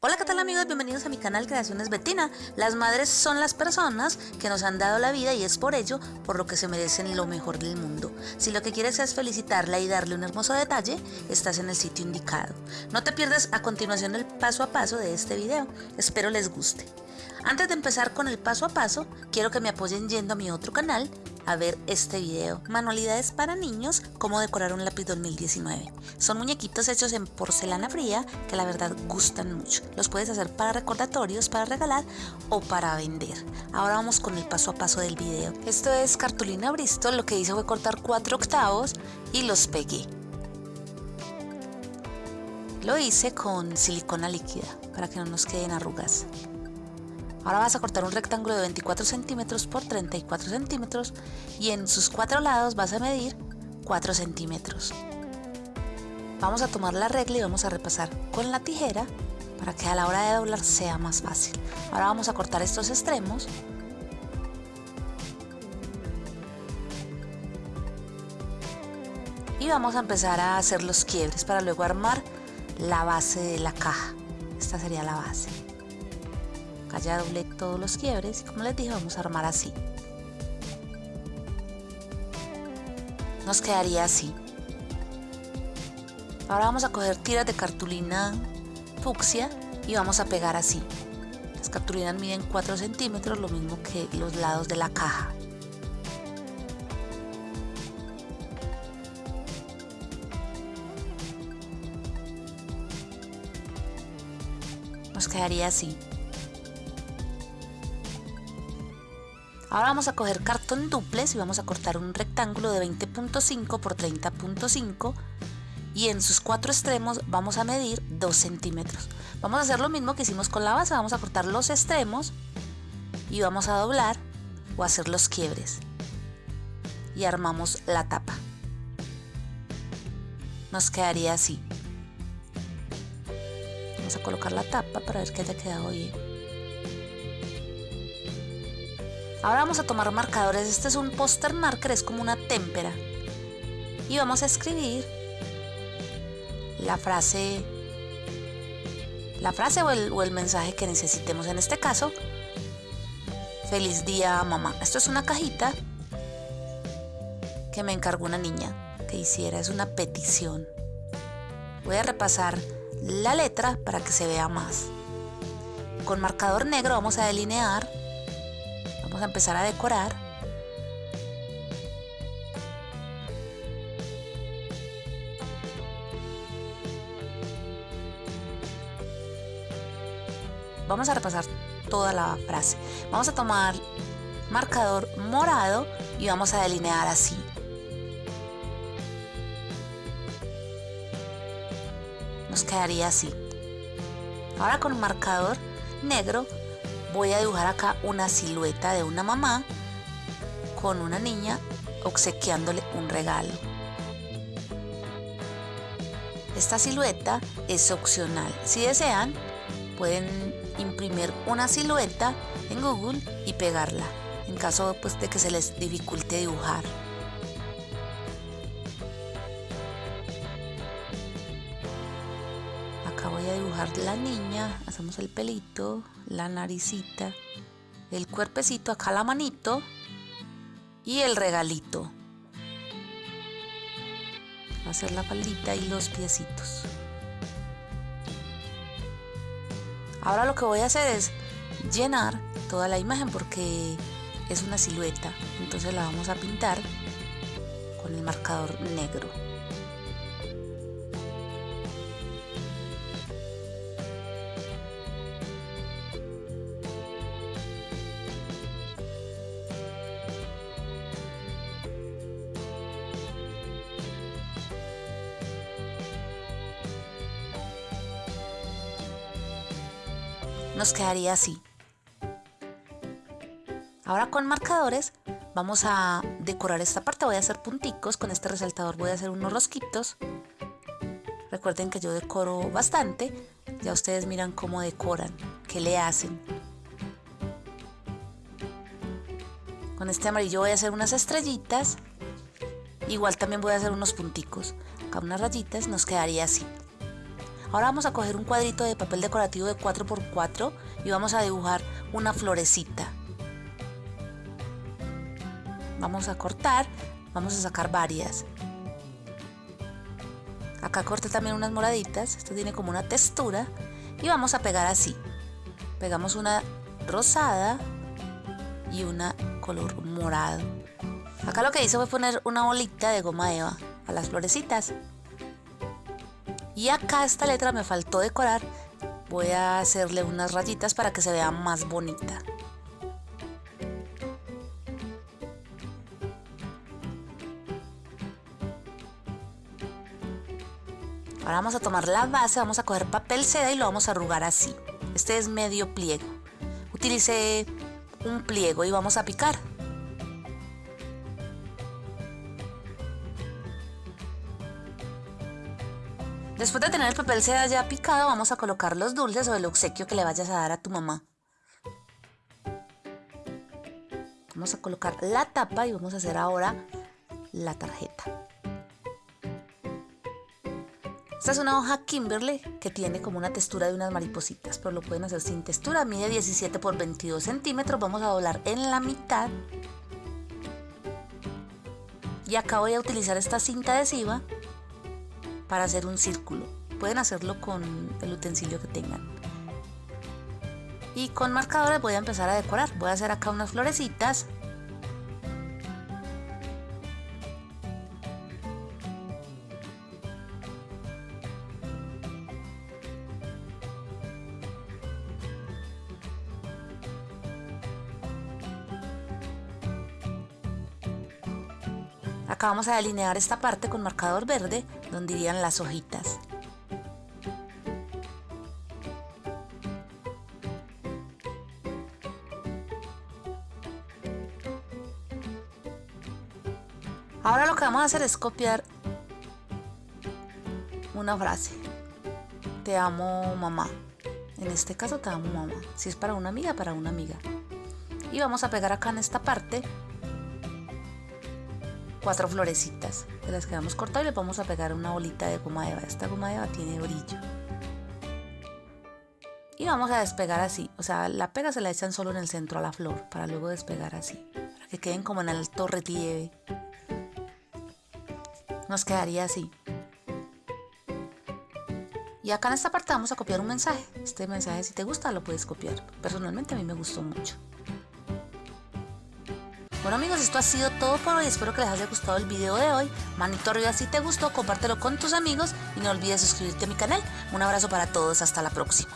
Hola, ¿qué tal amigos? Bienvenidos a mi canal Creaciones Betina. Las madres son las personas que nos han dado la vida y es por ello por lo que se merecen lo mejor del mundo. Si lo que quieres es felicitarla y darle un hermoso detalle, estás en el sitio indicado. No te pierdas a continuación el paso a paso de este video. Espero les guste. Antes de empezar con el paso a paso, quiero que me apoyen yendo a mi otro canal a ver este video. Manualidades para niños, cómo decorar un lápiz 2019. Son muñequitos hechos en porcelana fría que la verdad gustan mucho. Los puedes hacer para recordatorios, para regalar o para vender. Ahora vamos con el paso a paso del video. Esto es cartulina Bristol, lo que hice fue cortar 4 octavos y los pegué. Lo hice con silicona líquida para que no nos queden arrugas. Ahora vas a cortar un rectángulo de 24 centímetros por 34 centímetros y en sus cuatro lados vas a medir 4 centímetros. Vamos a tomar la regla y vamos a repasar con la tijera para que a la hora de doblar sea más fácil. Ahora vamos a cortar estos extremos. Y vamos a empezar a hacer los quiebres para luego armar la base de la caja. Esta sería la base acá ya doblé todos los quiebres y como les dije vamos a armar así. Nos quedaría así. Ahora vamos a coger tiras de cartulina fucsia y vamos a pegar así. Las cartulinas miden 4 centímetros lo mismo que los lados de la caja. Nos quedaría así Ahora vamos a coger cartón duples y vamos a cortar un rectángulo de 20.5 por 30.5 y en sus cuatro extremos vamos a medir 2 centímetros. Vamos a hacer lo mismo que hicimos con la base, vamos a cortar los extremos y vamos a doblar o hacer los quiebres y armamos la tapa. Nos quedaría así. Vamos a colocar la tapa para ver que haya quedado bien. Ahora vamos a tomar marcadores. Este es un poster marker, es como una témpera. Y vamos a escribir la frase la frase o el, o el mensaje que necesitemos. En este caso, feliz día mamá. Esto es una cajita que me encargó una niña que hiciera. Es una petición. Voy a repasar la letra para que se vea más. Con marcador negro vamos a delinear a empezar a decorar. Vamos a repasar toda la frase. Vamos a tomar marcador morado y vamos a delinear así. Nos quedaría así. Ahora con marcador negro voy a dibujar acá una silueta de una mamá con una niña obsequiándole un regalo. Esta silueta es opcional. Si desean, pueden imprimir una silueta en Google y pegarla, en caso pues, de que se les dificulte dibujar. La niña, hacemos el pelito, la naricita, el cuerpecito, acá la manito y el regalito. Ser la faldita y los piecitos. Ahora lo que voy a hacer es llenar toda la imagen porque es una silueta. Entonces la vamos a pintar con el marcador negro. Nos quedaría así. Ahora con marcadores vamos a decorar esta parte. Voy a hacer punticos, con este resaltador voy a hacer unos rosquitos. Recuerden que yo decoro bastante. Ya ustedes miran cómo decoran, qué le hacen. Con este amarillo voy a hacer unas estrellitas. Igual también voy a hacer unos punticos. Acá unas rayitas, nos quedaría así. Ahora vamos a coger un cuadrito de papel decorativo de 4x4 y vamos a dibujar una florecita. Vamos a cortar, vamos a sacar varias. Acá corté también unas moraditas, esto tiene como una textura y vamos a pegar así. Pegamos una rosada y una color morado. Acá lo que hice fue poner una bolita de goma eva a las florecitas. Y acá esta letra me faltó decorar. Voy a hacerle unas rayitas para que se vea más bonita. Ahora vamos a tomar la base, vamos a coger papel seda y lo vamos a arrugar así. Este es medio pliego. Utilicé un pliego y vamos a picar. Después de tener el papel seda ya picado, vamos a colocar los dulces o el obsequio que le vayas a dar a tu mamá. Vamos a colocar la tapa y vamos a hacer ahora la tarjeta. Esta es una hoja Kimberly que tiene como una textura de unas maripositas, pero lo pueden hacer sin textura. Mide 17 por 22 centímetros. Vamos a doblar en la mitad. Y acá voy a utilizar esta cinta adhesiva para hacer un círculo. Pueden hacerlo con el utensilio que tengan. Y con marcadores voy a empezar a decorar. Voy a hacer acá unas florecitas. Acá vamos a delinear esta parte con marcador verde donde irían las hojitas. Ahora lo que vamos a hacer es copiar una frase. Te amo mamá. En este caso te amo mamá. Si es para una amiga, para una amiga. Y vamos a pegar acá en esta parte cuatro florecitas de las que hemos cortado y le vamos a pegar una bolita de goma eva. Esta goma eva tiene brillo. Y vamos a despegar así. O sea, la pega se la echan solo en el centro a la flor para luego despegar así. Para que queden como en alto relieve. Nos quedaría así. Y acá en esta parte vamos a copiar un mensaje. Este mensaje si te gusta lo puedes copiar. Personalmente a mí me gustó mucho. Bueno amigos, esto ha sido todo por hoy. Espero que les haya gustado el video de hoy. Manito arriba si te gustó, compártelo con tus amigos y no olvides suscribirte a mi canal. Un abrazo para todos, hasta la próxima.